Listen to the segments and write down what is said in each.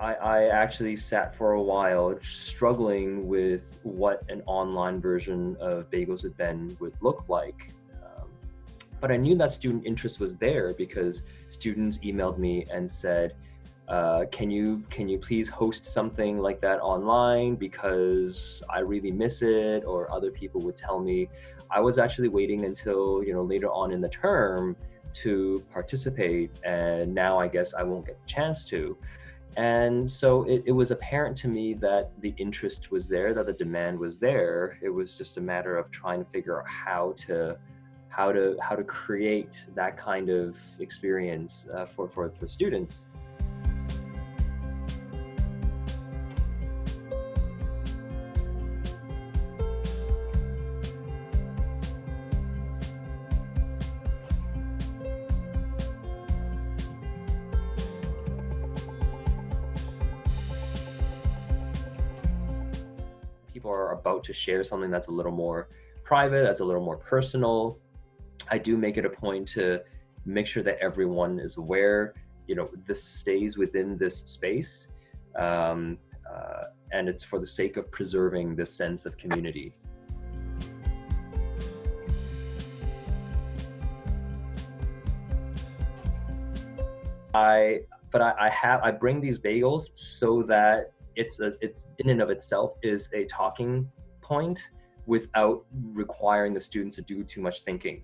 I, I actually sat for a while struggling with what an online version of Bagels with Ben would look like. Um, but I knew that student interest was there because students emailed me and said, uh, can you can you please host something like that online because I really miss it? Or other people would tell me. I was actually waiting until you know later on in the term to participate and now I guess I won't get a chance to and so it, it was apparent to me that the interest was there that the demand was there. It was just a matter of trying to figure out how to how to how to create that kind of experience uh, for, for for students people are about to share something that's a little more private, that's a little more personal, I do make it a point to make sure that everyone is aware, you know, this stays within this space. Um, uh, and it's for the sake of preserving this sense of community. I, but I, I have, I bring these bagels so that it's a, it's in and of itself is a talking point without requiring the students to do too much thinking.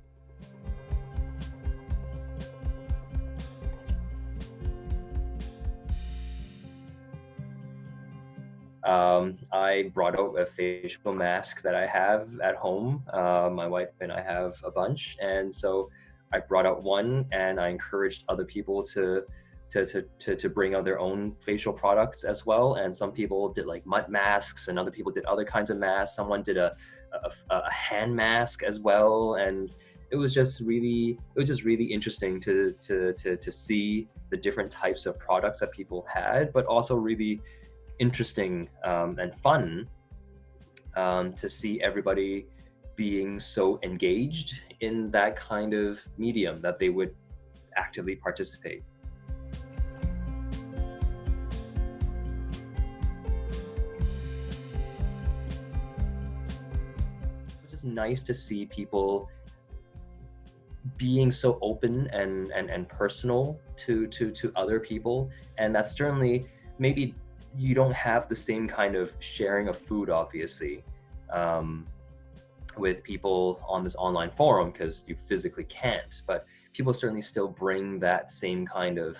Um, I brought out a facial mask that I have at home. Uh, my wife and I have a bunch. And so I brought out one and I encouraged other people to to, to, to, to bring out their own facial products as well. And some people did like mud masks and other people did other kinds of masks. Someone did a, a, a hand mask as well. And it was just really, it was just really interesting to, to, to, to see the different types of products that people had, but also really interesting um, and fun um, to see everybody being so engaged in that kind of medium that they would actively participate. Nice to see people being so open and, and, and personal to, to, to other people. And that's certainly maybe you don't have the same kind of sharing of food, obviously, um, with people on this online forum because you physically can't. But people certainly still bring that same kind of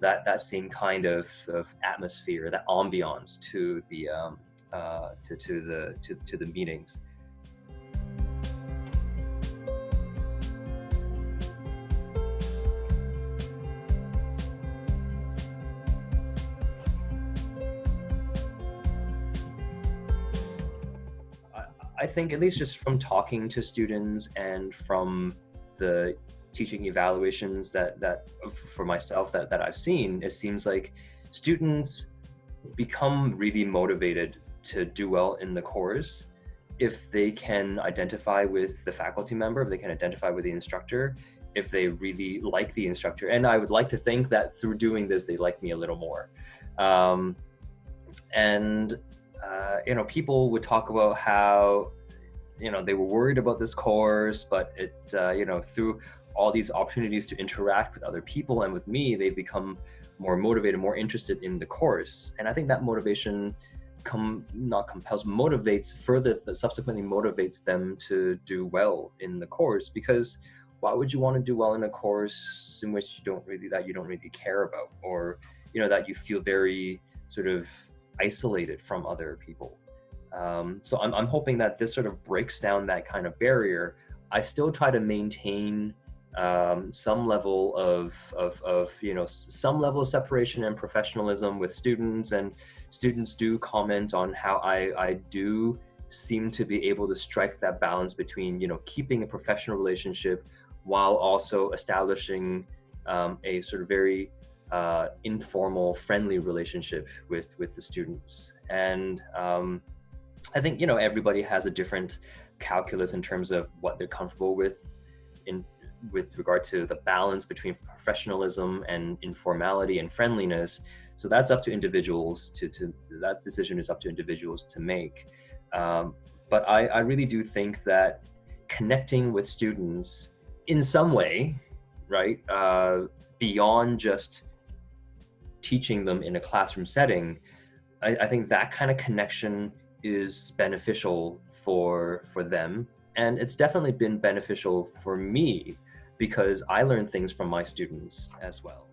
that that same kind of, of atmosphere, that ambiance to the um, uh, to to the to, to the meetings. I think at least just from talking to students and from the teaching evaluations that that for myself that that I've seen, it seems like students become really motivated to do well in the course if they can identify with the faculty member, if they can identify with the instructor, if they really like the instructor. And I would like to think that through doing this, they like me a little more. Um, and uh, you know, people would talk about how, you know, they were worried about this course, but it, uh, you know, through all these opportunities to interact with other people and with me, they've become more motivated, more interested in the course. And I think that motivation come not compels motivates further subsequently motivates them to do well in the course because why would you want to do well in a course in which you don't really that you don't really care about or you know that you feel very sort of isolated from other people. Um, so I'm, I'm hoping that this sort of breaks down that kind of barrier. I still try to maintain um, some level of, of, of, you know, some level of separation and professionalism with students and students do comment on how I, I do seem to be able to strike that balance between, you know, keeping a professional relationship while also establishing um, a sort of very uh, informal, friendly relationship with with the students. And um, I think you know everybody has a different calculus in terms of what they're comfortable with in with regard to the balance between professionalism and informality and friendliness. So that's up to individuals to, to that decision is up to individuals to make. Um, but I, I really do think that connecting with students in some way, right, uh, beyond just teaching them in a classroom setting, I, I think that kind of connection is beneficial for for them and it's definitely been beneficial for me because I learn things from my students as well.